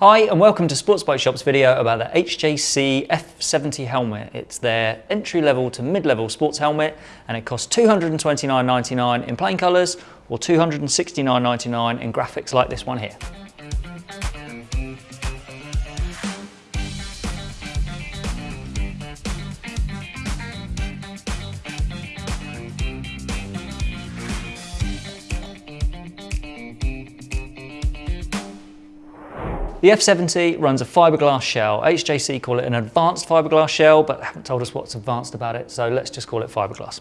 Hi and welcome to Sports Bike Shop's video about the HJC F70 helmet. It's their entry level to mid-level sports helmet and it costs $229.99 in plain colours or $269.99 in graphics like this one here. The F70 runs a fiberglass shell. HJC call it an advanced fiberglass shell, but haven't told us what's advanced about it, so let's just call it fiberglass.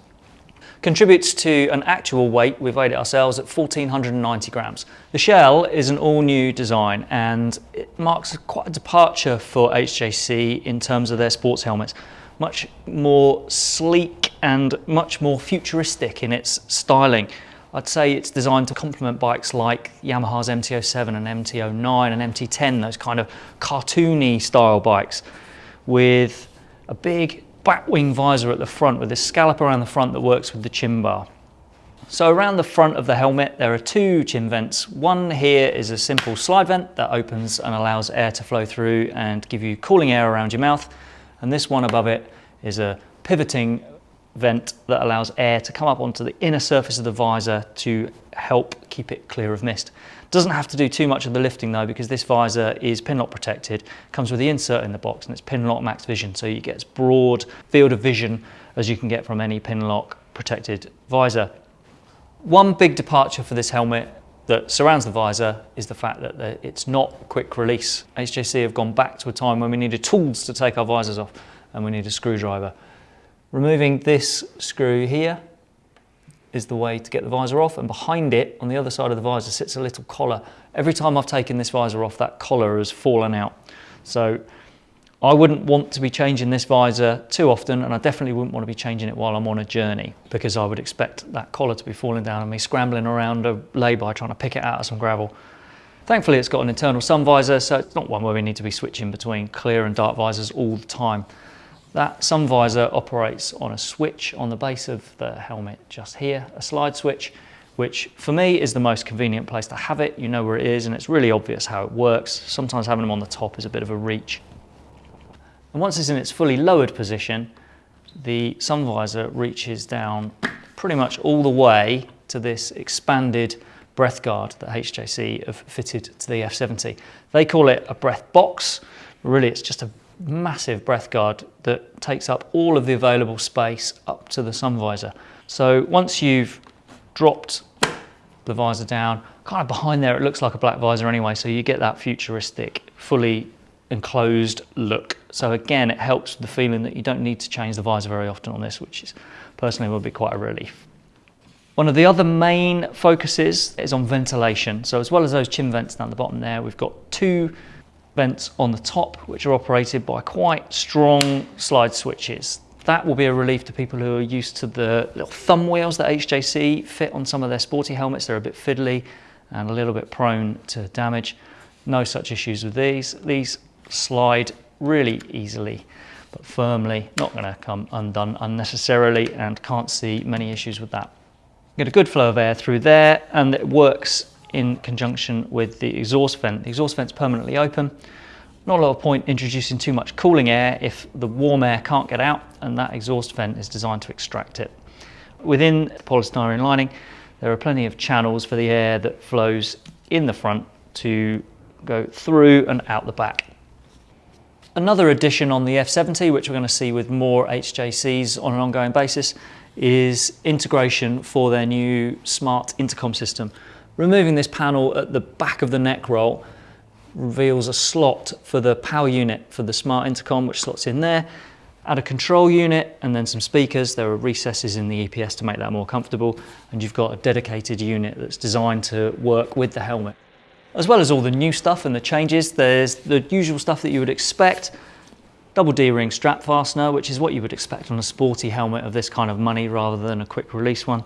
Contributes to an actual weight, we've weighed it ourselves, at 1490 grams. The shell is an all new design and it marks quite a departure for HJC in terms of their sports helmets. Much more sleek and much more futuristic in its styling. I'd say it's designed to complement bikes like Yamaha's MT-07 and MT-09 and MT-10, those kind of cartoony style bikes with a big batwing visor at the front with this scallop around the front that works with the chin bar. So around the front of the helmet there are two chin vents. One here is a simple slide vent that opens and allows air to flow through and give you cooling air around your mouth. And this one above it is a pivoting vent that allows air to come up onto the inner surface of the visor to help keep it clear of mist. Doesn't have to do too much of the lifting though because this visor is pin lock protected, comes with the insert in the box and it's pin lock Max Vision so you get as broad field of vision as you can get from any pin lock protected visor. One big departure for this helmet that surrounds the visor is the fact that it's not quick release. HJC have gone back to a time when we needed tools to take our visors off and we need a screwdriver. Removing this screw here is the way to get the visor off and behind it on the other side of the visor sits a little collar. Every time I've taken this visor off that collar has fallen out. So I wouldn't want to be changing this visor too often and I definitely wouldn't want to be changing it while I'm on a journey because I would expect that collar to be falling down and me scrambling around a lay-by trying to pick it out of some gravel. Thankfully it's got an internal sun visor so it's not one where we need to be switching between clear and dark visors all the time. That sun visor operates on a switch on the base of the helmet just here, a slide switch, which for me is the most convenient place to have it. You know where it is and it's really obvious how it works. Sometimes having them on the top is a bit of a reach. And once it's in its fully lowered position, the sun visor reaches down pretty much all the way to this expanded breath guard that HJC have fitted to the F70. They call it a breath box. Really, it's just a massive breath guard that takes up all of the available space up to the sun visor. So once you've dropped the visor down, kind of behind there it looks like a black visor anyway, so you get that futuristic, fully enclosed look. So again, it helps the feeling that you don't need to change the visor very often on this, which is personally will be quite a relief. One of the other main focuses is on ventilation. So as well as those chin vents down the bottom there, we've got two vents on the top, which are operated by quite strong slide switches. That will be a relief to people who are used to the little thumb wheels that HJC fit on some of their sporty helmets. They're a bit fiddly and a little bit prone to damage. No such issues with these. These slide really easily but firmly, not going to come undone unnecessarily and can't see many issues with that. Get a good flow of air through there and it works in conjunction with the exhaust vent. The exhaust vent's permanently open. Not a lot of point introducing too much cooling air if the warm air can't get out and that exhaust vent is designed to extract it. Within the polystyrene lining there are plenty of channels for the air that flows in the front to go through and out the back. Another addition on the F70, which we're going to see with more HJCs on an ongoing basis, is integration for their new smart intercom system. Removing this panel at the back of the neck roll reveals a slot for the power unit for the smart intercom which slots in there. Add a control unit and then some speakers. There are recesses in the EPS to make that more comfortable and you've got a dedicated unit that's designed to work with the helmet. As well as all the new stuff and the changes, there's the usual stuff that you would expect. Double D-ring strap fastener, which is what you would expect on a sporty helmet of this kind of money rather than a quick release one.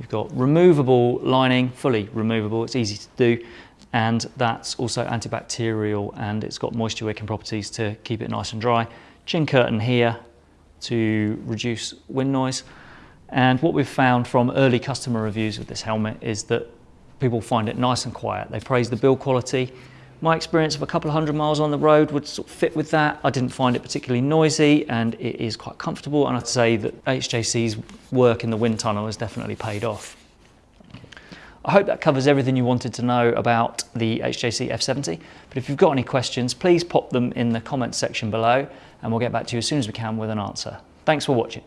You've got removable lining, fully removable, it's easy to do, and that's also antibacterial and it's got moisture wicking properties to keep it nice and dry. Chin curtain here to reduce wind noise. And what we've found from early customer reviews with this helmet is that people find it nice and quiet. They praise the build quality. My experience of a couple of hundred miles on the road would sort of fit with that. I didn't find it particularly noisy and it is quite comfortable and I'd say that HJC's work in the wind tunnel has definitely paid off. I hope that covers everything you wanted to know about the HJC F70, but if you've got any questions, please pop them in the comments section below and we'll get back to you as soon as we can with an answer. Thanks for watching.